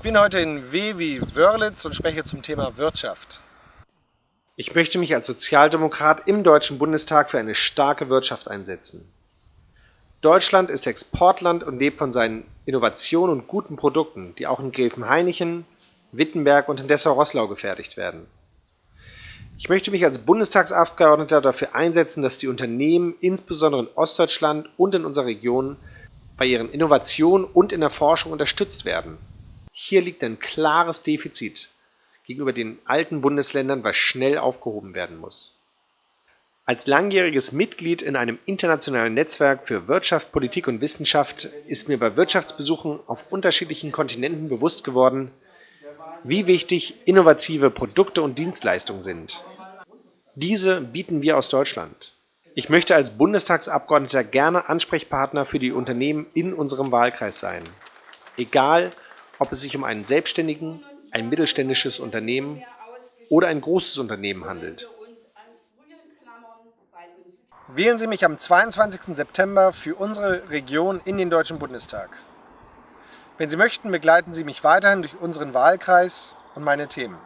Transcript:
Ich bin heute in W wie Wörlitz und spreche zum Thema Wirtschaft. Ich möchte mich als Sozialdemokrat im Deutschen Bundestag für eine starke Wirtschaft einsetzen. Deutschland ist Exportland und lebt von seinen Innovationen und guten Produkten, die auch in Gelfenhainichen, Wittenberg und in Dessau-Rosslau gefertigt werden. Ich möchte mich als Bundestagsabgeordneter dafür einsetzen, dass die Unternehmen insbesondere in Ostdeutschland und in unserer Region bei ihren Innovationen und in der Forschung unterstützt werden. Hier liegt ein klares Defizit gegenüber den alten Bundesländern, was schnell aufgehoben werden muss. Als langjähriges Mitglied in einem internationalen Netzwerk für Wirtschaft, Politik und Wissenschaft ist mir bei Wirtschaftsbesuchen auf unterschiedlichen Kontinenten bewusst geworden, wie wichtig innovative Produkte und Dienstleistungen sind. Diese bieten wir aus Deutschland. Ich möchte als Bundestagsabgeordneter gerne Ansprechpartner für die Unternehmen in unserem Wahlkreis sein. Egal, ob es sich um einen Selbstständigen, ein mittelständisches Unternehmen oder ein großes Unternehmen handelt. Wählen Sie mich am 22. September für unsere Region in den Deutschen Bundestag. Wenn Sie möchten, begleiten Sie mich weiterhin durch unseren Wahlkreis und meine Themen.